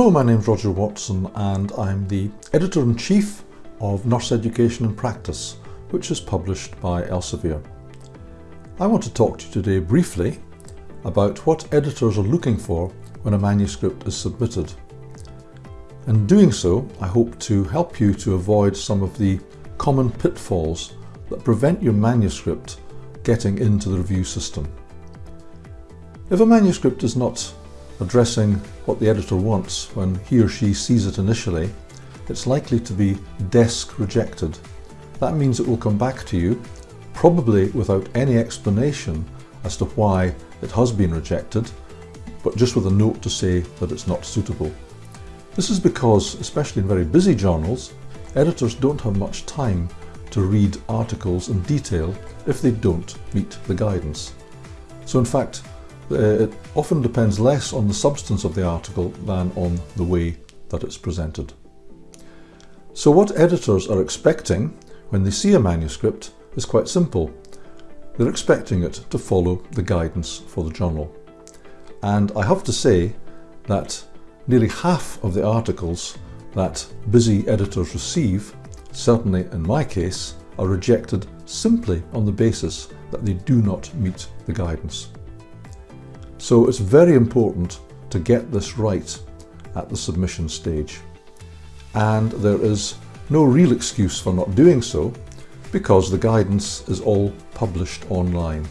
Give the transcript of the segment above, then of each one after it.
Hello, my name is Roger Watson and I'm the Editor-in-Chief of Nurse Education in Practice, which is published by Elsevier. I want to talk to you today briefly about what editors are looking for when a manuscript is submitted. In doing so, I hope to help you to avoid some of the common pitfalls that prevent your manuscript getting into the review system. If a manuscript is not addressing what the editor wants when he or she sees it initially, it's likely to be desk rejected. That means it will come back to you, probably without any explanation as to why it has been rejected, but just with a note to say that it's not suitable. This is because, especially in very busy journals, editors don't have much time to read articles in detail if they don't meet the guidance. So in fact, Uh, it often depends less on the substance of the article than on the way that it's presented. So what editors are expecting when they see a manuscript is quite simple. They're expecting it to follow the guidance for the journal. And I have to say that nearly half of the articles that busy editors receive, certainly in my case, are rejected simply on the basis that they do not meet the guidance. So it's very important to get this right at the submission stage. And there is no real excuse for not doing so because the guidance is all published online.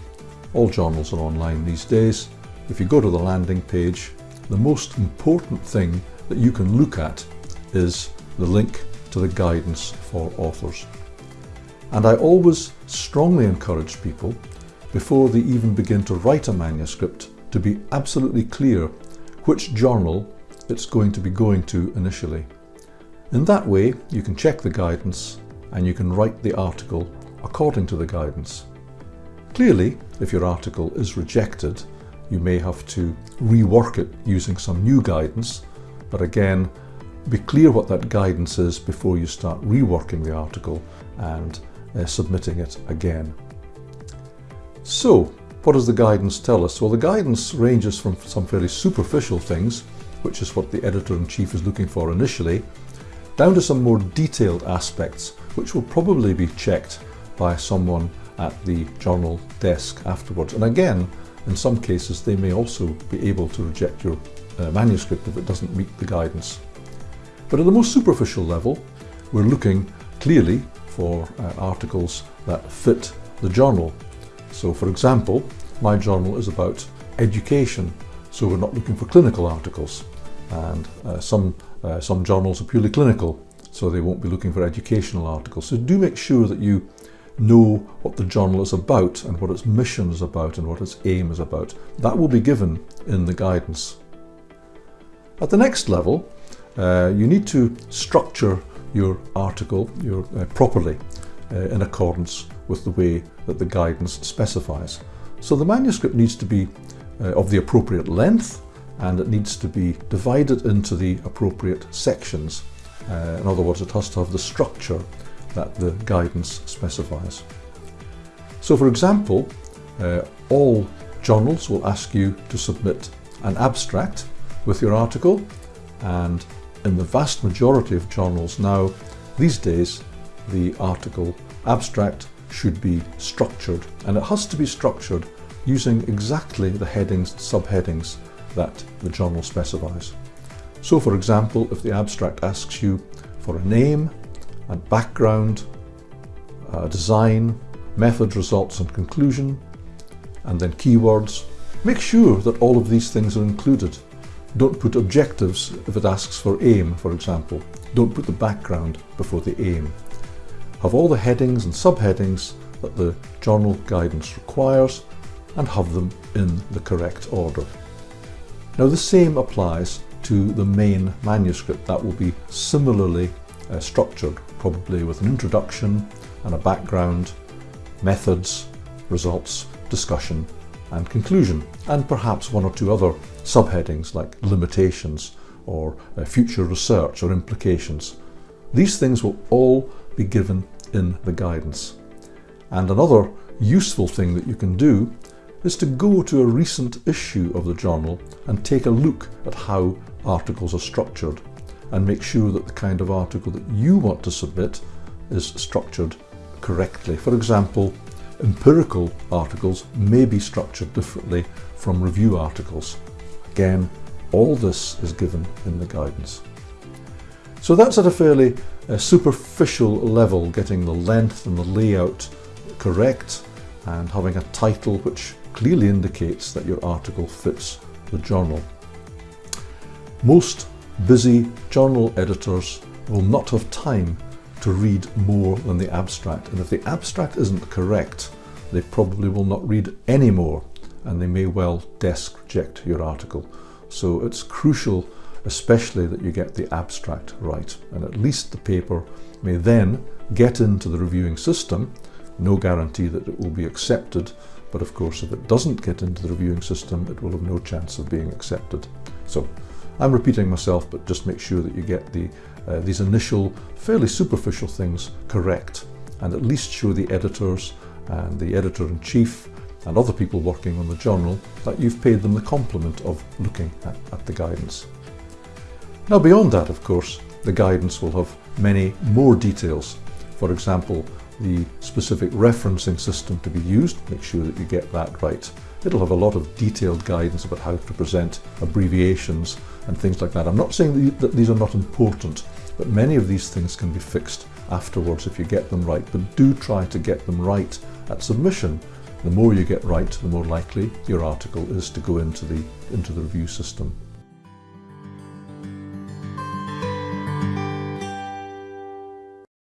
All journals are online these days. If you go to the landing page, the most important thing that you can look at is the link to the guidance for authors. And I always strongly encourage people, before they even begin to write a manuscript, to be absolutely clear which journal it's going to be going to initially. In that way, you can check the guidance and you can write the article according to the guidance. Clearly, if your article is rejected, you may have to rework it using some new guidance, but again, be clear what that guidance is before you start reworking the article and uh, submitting it again. So, what does the guidance tell us? Well, the guidance ranges from some fairly superficial things, which is what the editor-in-chief is looking for initially, down to some more detailed aspects, which will probably be checked by someone at the journal desk afterwards. And again, in some cases, they may also be able to reject your uh, manuscript if it doesn't meet the guidance. But at the most superficial level, we're looking clearly for uh, articles that fit the journal so for example, my journal is about education, so we're not looking for clinical articles. And uh, some, uh, some journals are purely clinical, so they won't be looking for educational articles. So do make sure that you know what the journal is about and what its mission is about and what its aim is about. That will be given in the guidance. At the next level, uh, you need to structure your article your, uh, properly in accordance with the way that the guidance specifies. So the manuscript needs to be uh, of the appropriate length and it needs to be divided into the appropriate sections. Uh, in other words, it has to have the structure that the guidance specifies. So for example, uh, all journals will ask you to submit an abstract with your article and in the vast majority of journals now these days the article abstract should be structured and it has to be structured using exactly the headings subheadings that the journal specifies. So for example, if the abstract asks you for a name and background, uh, design, method, results and conclusion, and then keywords, make sure that all of these things are included. Don't put objectives if it asks for aim, for example. Don't put the background before the aim have all the headings and subheadings that the journal guidance requires and have them in the correct order. Now the same applies to the main manuscript that will be similarly uh, structured, probably with an introduction and a background, methods, results, discussion and conclusion, and perhaps one or two other subheadings like limitations or uh, future research or implications. These things will all be given in the guidance. And another useful thing that you can do is to go to a recent issue of the journal and take a look at how articles are structured and make sure that the kind of article that you want to submit is structured correctly. For example, empirical articles may be structured differently from review articles. Again, all this is given in the guidance. So that's at a fairly uh, superficial level, getting the length and the layout correct and having a title which clearly indicates that your article fits the journal. Most busy journal editors will not have time to read more than the abstract and if the abstract isn't correct they probably will not read any more and they may well desk reject your article. So it's crucial especially that you get the abstract right and at least the paper may then get into the reviewing system. No guarantee that it will be accepted but of course if it doesn't get into the reviewing system it will have no chance of being accepted. So I'm repeating myself, but just make sure that you get the, uh, these initial, fairly superficial things correct, and at least show the editors and the editor-in-chief and other people working on the journal that you've paid them the compliment of looking at, at the guidance. Now beyond that, of course, the guidance will have many more details. For example, the specific referencing system to be used, make sure that you get that right. It'll have a lot of detailed guidance about how to present abbreviations and things like that. I'm not saying that these are not important, but many of these things can be fixed afterwards if you get them right. But do try to get them right at submission. The more you get right, the more likely your article is to go into the, into the review system.